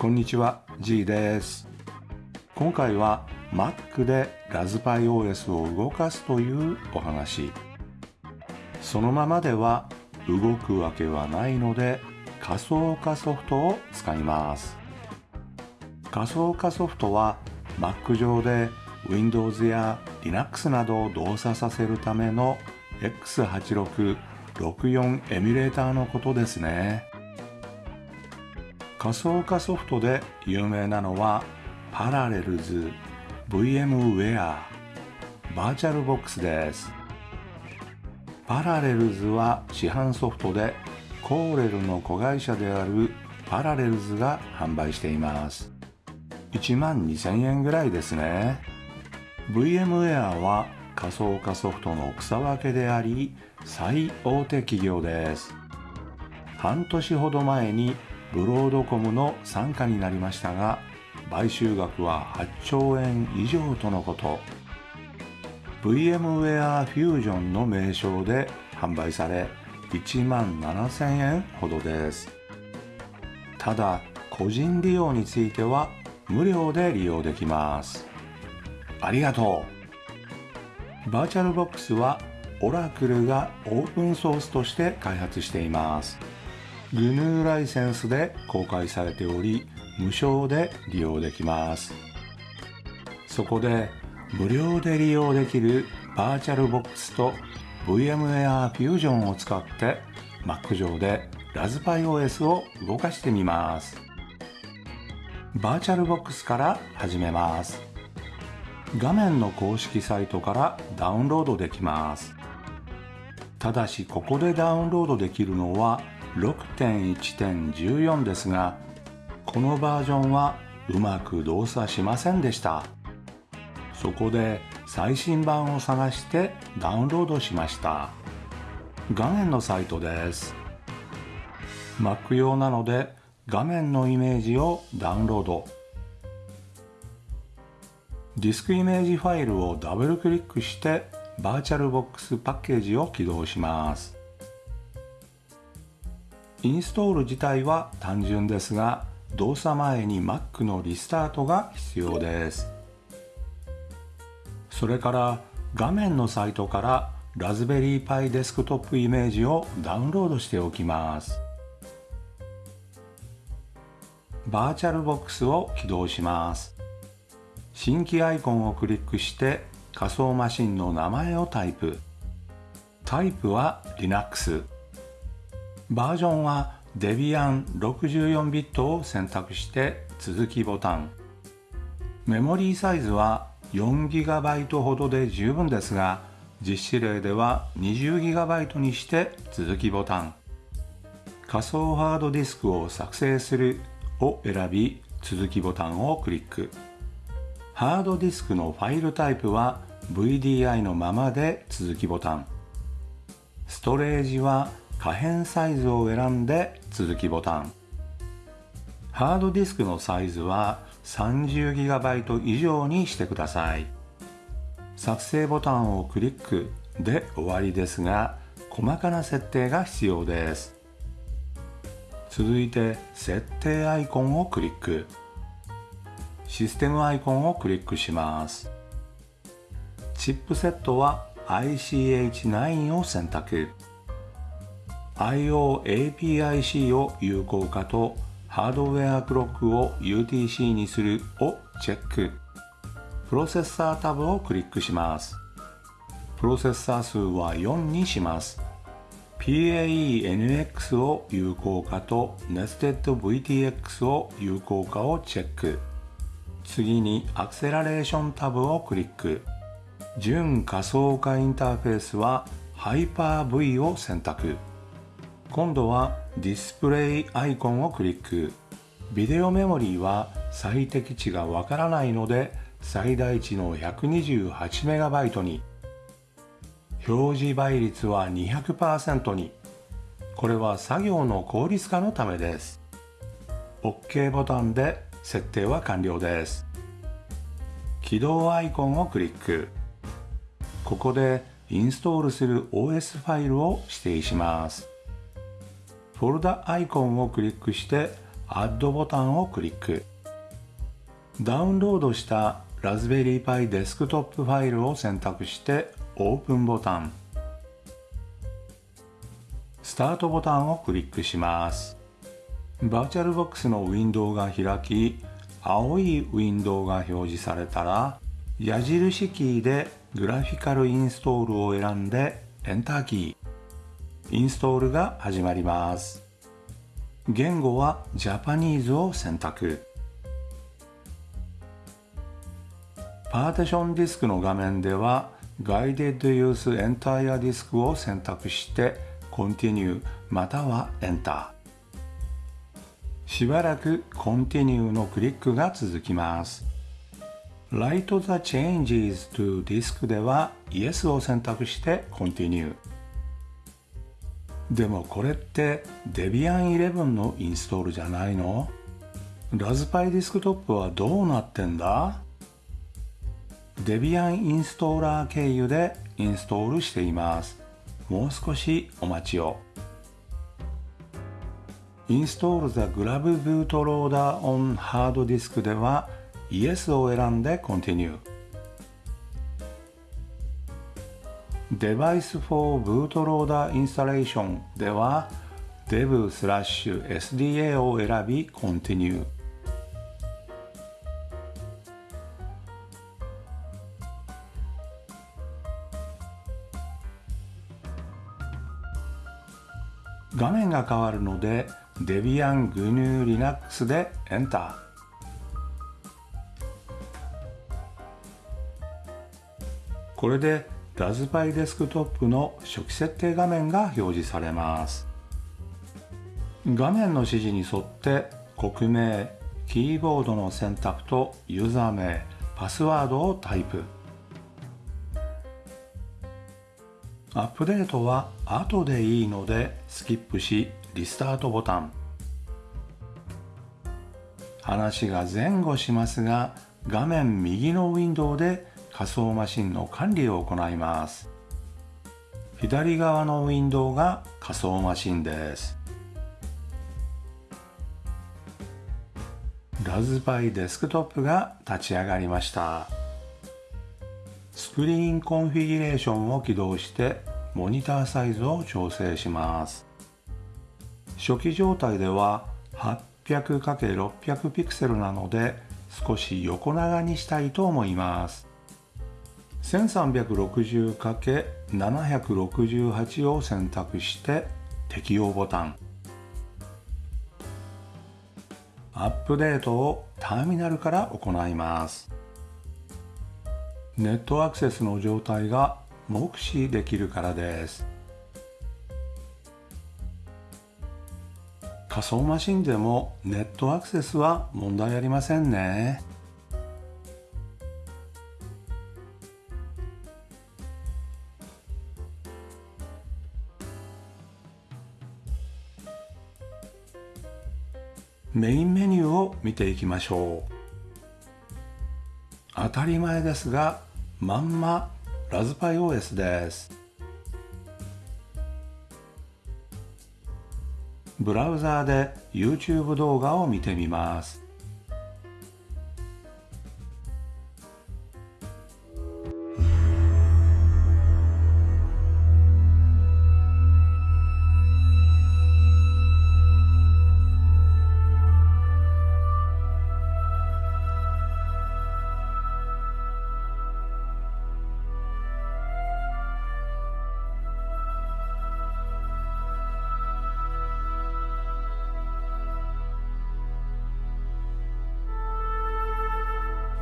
こんにちは G です。今回は Mac でラズパイ OS を動かすというお話。そのままでは動くわけはないので仮想化ソフトを使います。仮想化ソフトは Mac 上で Windows や Linux などを動作させるための X8664 エミュレーターのことですね。仮想化ソフトで有名なのはパラレルズ VMware バーチャルボックスです。パラレルズは市販ソフトでコーレルの子会社であるパラレルズが販売しています。1万2000円ぐらいですね。VMware は仮想化ソフトの草分けであり最大手企業です。半年ほど前にブロードコムの傘下になりましたが買収額は8兆円以上とのこと。VMware Fusion の名称で販売され1万7000円ほどです。ただ個人利用については無料で利用できます。ありがとう。 VirtualBox は Oracle がオープンソースとして開発しています。GNU ライセンスで公開されており無償で利用できます。そこで無料で利用できる VirtualBox と VMware Fusion を使って Mac 上でラズパイ OS を動かしてみます。バーチャルボックスから始めます。画面の公式サイトからダウンロードできます。ただしここでダウンロードできるのは6.1.14ですがこのバージョンはうまく動作しませんでした。そこで最新版を探してダウンロードしました。画面のサイトです。Mac 用なので画面のイメージをダウンロード。ディスクイメージファイルをダブルクリックしてバーチャルボックスパッケージを起動します。インストール自体は単純ですが動作前に Mac のリスタートが必要です。それから画面のサイトからラズベリーパイデスクトップイメージをダウンロードしておきます。バーチャルボックスを起動します。新規アイコンをクリックして仮想マシンの名前をタイプ。タイプは Linux バージョンはデビアン64ビットを選択して続きボタン。メモリーサイズは 4GB ほどで十分ですが実施例では 20GB にして続きボタン。仮想ハードディスクを作成するを選び続きボタンをクリック。ハードディスクのファイルタイプは VDI のままで続きボタン。ストレージは可変サイズを選んで続きボタン。ハードディスクのサイズは 30GB 以上にしてください。作成ボタンをクリックで終わりですが細かな設定が必要です。続いて設定アイコンをクリック。システムアイコンをクリックします。チップセットは ICH9 を選択。IOAPIC を有効化とハードウェアクロックを UTC にするをチェック。プロセッサータブをクリックします。プロセッサー数は4にします。PAENX を有効化と NestedVTX を有効化をチェック。次にアクセラレーションタブをクリック。準仮想化インターフェースは Hyper-V を選択。今度はディスプレイアイコンをクリック。ビデオメモリーは最適値がわからないので最大値の 128MB に。表示倍率は200%に。これは作業の効率化のためです。OK ボタンで設定は完了です。起動アイコンをクリック。ここでインストールする OS ファイルを指定します。フォルダアイコンをクリックして Add ボタンをクリック。ダウンロードしたラズベリーパイデスクトップファイルを選択してオープンボタン。スタートボタンをクリックします。バーチャルボックスのウィンドウが開き青いウィンドウが表示されたら矢印キーでグラフィカルインストールを選んでエンターキー。インストールが始まります言語はジャパニーズを選択パーティションディスクの画面では Guided Use Entire Disk を選択して Continue または Enter しばらく Continue のクリックが続きます Write the changes to disk では Yes を選択して Continue でもこれって Debian 11のインストールじゃないの？ラズパイディスクトップはどうなってんだ？デビアンインストーラー経由でインストールしています。もう少しお待ちを。Install the Grab Bootloader on Hard Disk では Yes を選んで Continue。Device for Bootloader Installation では dev/sda を選び Continue。画面が変わるので Debian GNU Linux で Enter これでラズパイデスクトップの初期設定画面が表示されます。画面の指示に沿って国名キーボードの選択とユーザー名パスワードをタイプ。アップデートは後でいいのでスキップしリスタートボタン。話が前後しますが画面右のウィンドウで仮想マシンの管理を行います。左側のウィンドウが仮想マシンです。ラズパイデスクトップが立ち上がりました。スクリーンコンフィギュレーションを起動してモニターサイズを調整します。初期状態では 800×600 ピクセルなので少し横長にしたいと思います。1360×768 を選択して適用ボタン。アップデートをターミナルから行います。ネットアクセスの状態が目視できるからです。仮想マシンでもネットアクセスは問題ありませんね。メインメニューを見ていきましょう。当たり前ですがまんまラズパイ OS です。ブラウザーで YouTube 動画を見てみます。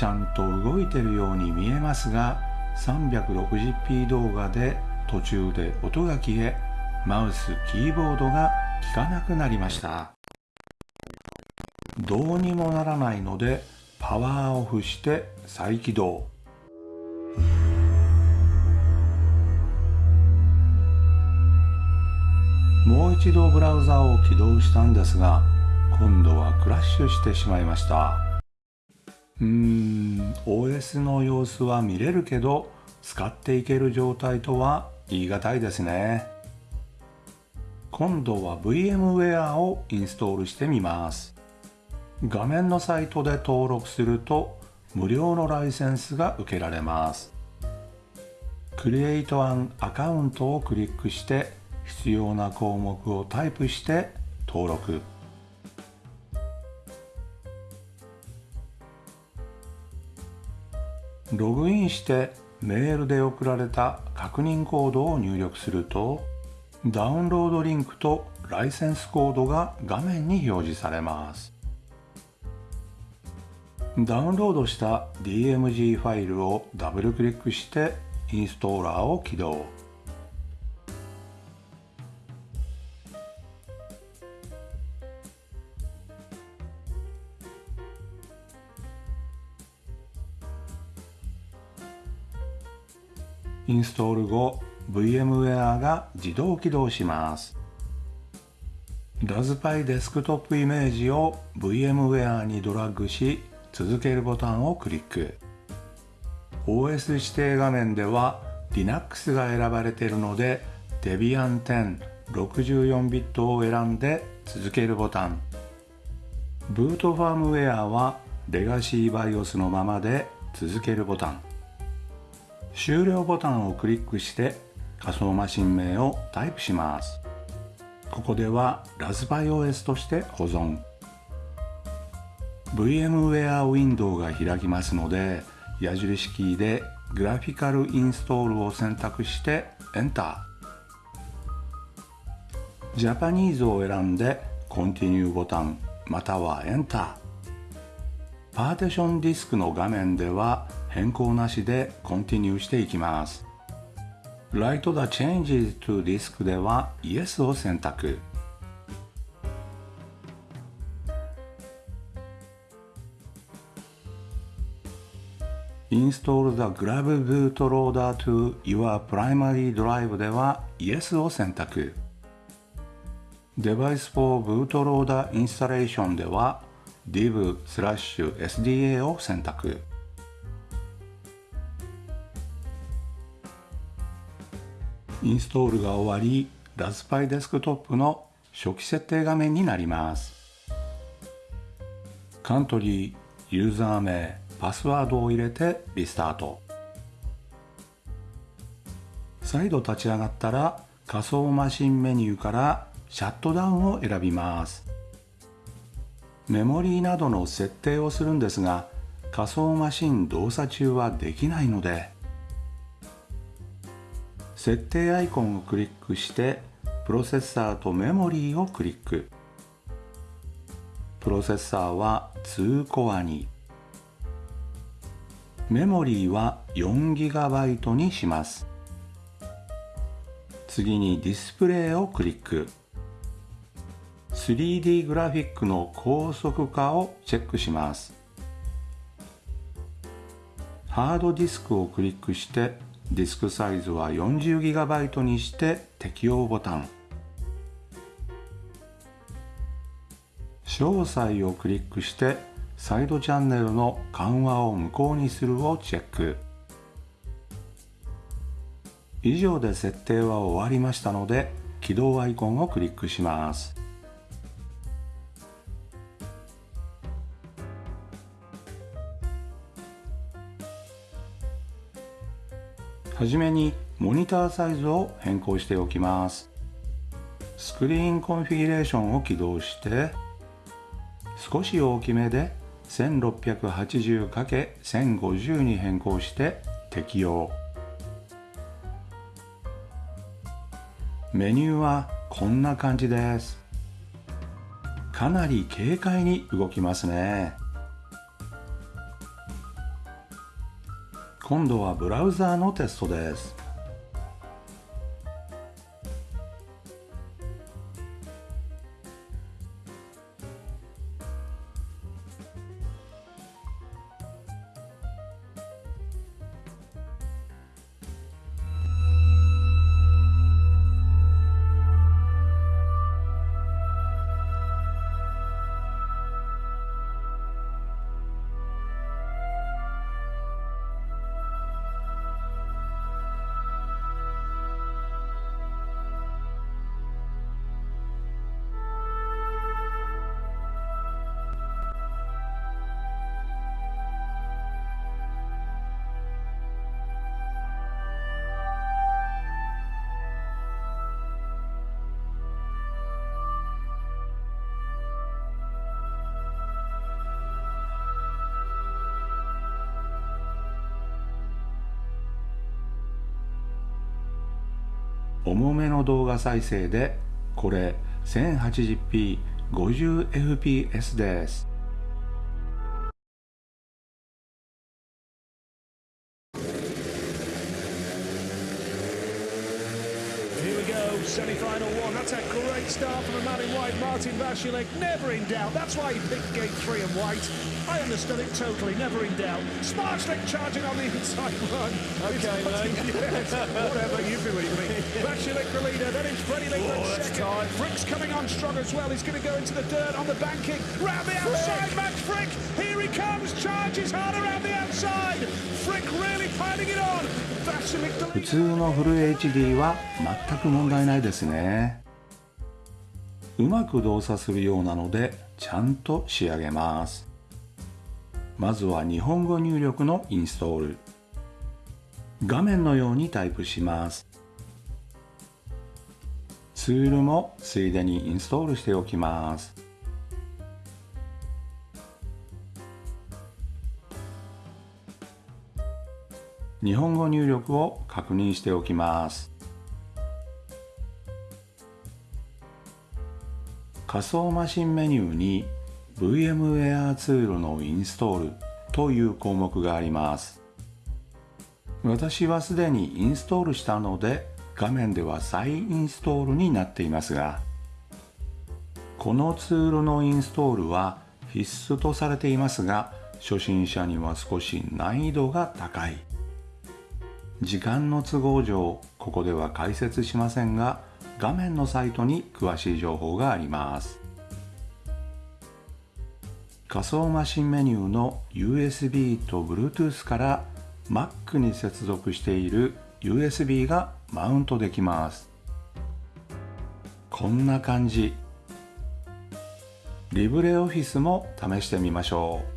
ちゃんと動いてるように見えますが 360p 動画で途中で音が消えマウスキーボードが効かなくなりました。どうにもならないのでパワーオフして再起動。もう一度ブラウザを起動したんですが今度はクラッシュしてしまいました。うーん OS の様子は見れるけど使っていける状態とは言い難いですね。今度は VMware をインストールしてみます。画面のサイトで登録すると無料のライセンスが受けられます。Create an アカウントをクリックして必要な項目をタイプして登録。ログインしてメールで送られた確認コードを入力するとダウンロードリンクとライセンスコードが画面に表示されます。ダウンロードした DMG ファイルをダブルクリックしてインストーラーを起動。インストール後 VMware が自動起動します。ラズパイデスクトップイメージを VMware にドラッグし続けるボタンをクリック。OS 指定画面では Linux が選ばれているので Debian 10 64ビットを選んで続けるボタン。ブートファームウェアはレガシー BIOS のままで続けるボタン。終了ボタンをクリックして仮想マシン名をタイプします。ここではラズパイ OS として保存。VMware ウィンドウが開きますので矢印キーでグラフィカルインストールを選択してエンター。ジャパニーズを選んでコンティニューボタンまたはエンター。パーティションディスクの画面では変更なしでコンティニューしていきます Write the changes to disk では Yes を選択 Install the Grab Bootloader to your primary drive では Yes を選択 Device for Bootloader Installation では div SDA を選択インストールが終わりラズパイデスクトップの初期設定画面になります。カントリーユーザー名パスワードを入れてリスタート。再度立ち上がったら仮想マシンメニューからシャットダウンを選びます。メモリーなどの設定をするんですが仮想マシン動作中はできないので設定アイコンをクリックしてプロセッサーとメモリーをクリック。プロセッサーは2コアに。メモリーは 4GB にします。次にディスプレイをクリック。3D グラフィックの高速化をチェックします。ハードディスクをクリックしてディスクサイズは 40GB にして適用ボタン。詳細をクリックしてサイドチャンネルの緩和を無効にするをチェック。以上で設定は終わりましたので起動アイコンをクリックします。はじめにモニターサイズを変更しておきます。スクリーンコンフィギュレーションを起動して少し大きめで 1680×1050 に変更して適用。メニューはこんな感じです。かなり軽快に動きますね。今度はブラウザーのテストです。重めの動画再生でこれ 1080p50fps です「Semi-final one. That's a great start from the man in white, Martin Vasilik. Never in doubt. That's why he picked gate three and white. I understood it totally. Never in doubt. Smart slick charging on the inside run. Okay, mate. yes, whatever you believe me. Vasilik the leader. Then it's Freddie Lingland Oh, that's second. tight. Frick's coming on strong as well. He's going to go into the dirt on the banking. Round the outside, Max Frick. Here he comes. Charges hard around the outside. Frick really piling it on. Vasilik the 普 leader. 通のフル HD は全く問題ないですね うまく動作するようなのでちゃんと仕上げます。まずは日本語入力のインストール。画面のようにタイプします。ツールもついでにインストールしておきます。日本語入力を確認しておきます。仮想マシンメニューに VMware ツールのインストールという項目があります。私はすでにインストールしたので画面では再インストールになっていますがこのツールのインストールは必須とされていますが初心者には少し難易度が高い。時間の都合上ここでは解説しませんが画面のサイトに詳しい情報があります。仮想マシンメニューの USB と Bluetooth から Mac に接続している USB がマウントできます。こんな感じ。リブレオフィスも試してみましょう。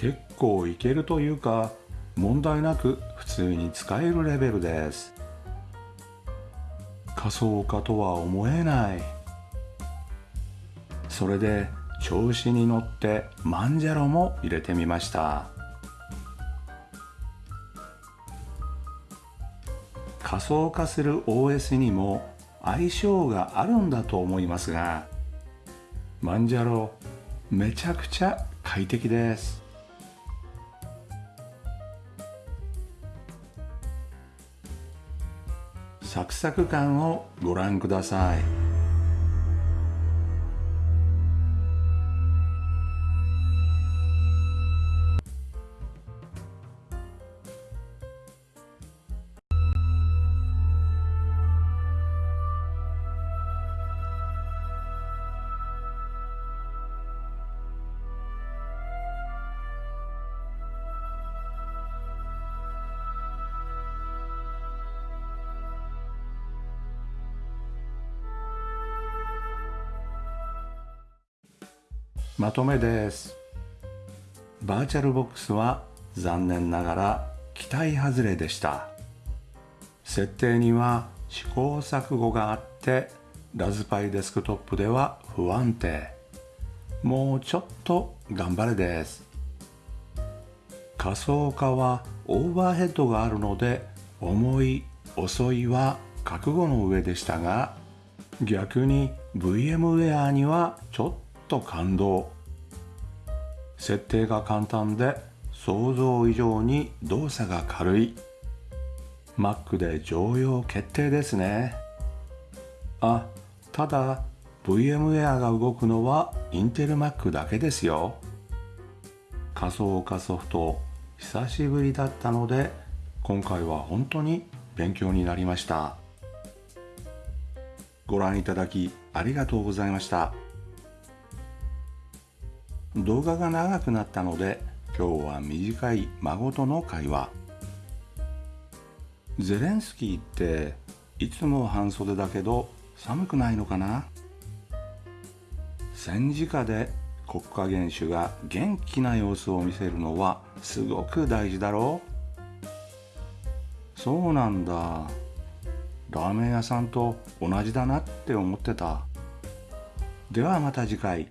結構いけるというか問題なく普通に使えるレベルです。仮想化とは思えない。それで調子に乗ってマンジャロも入れてみました。仮想化する OS にも相性があるんだと思いますがマンジャロめちゃくちゃ快適です。サクサク感をご覧ください。まとめです。バーチャルボックスは残念ながら期待外れでした。設定には試行錯誤があってラズパイデスクトップでは不安定。もうちょっと頑張れです。仮想化はオーバーヘッドがあるので重い遅いは覚悟の上でしたが逆に VMware にはちょっと感動。設定が簡単で想像以上に動作が軽い。Mac で常用決定ですね。あただ VMware が動くのは Intel Mac だけですよ。仮想化ソフト久しぶりだったので今回は本当に勉強になりました。ご覧いただきありがとうございました。動画が長くなったので今日は短い孫との会話。ゼレンスキーっていつも半袖だけど寒くないのかな？戦時下で国家元首が元気な様子を見せるのはすごく大事だろう？そうなんだ。ラーメン屋さんと同じだなって思ってた。ではまた次回。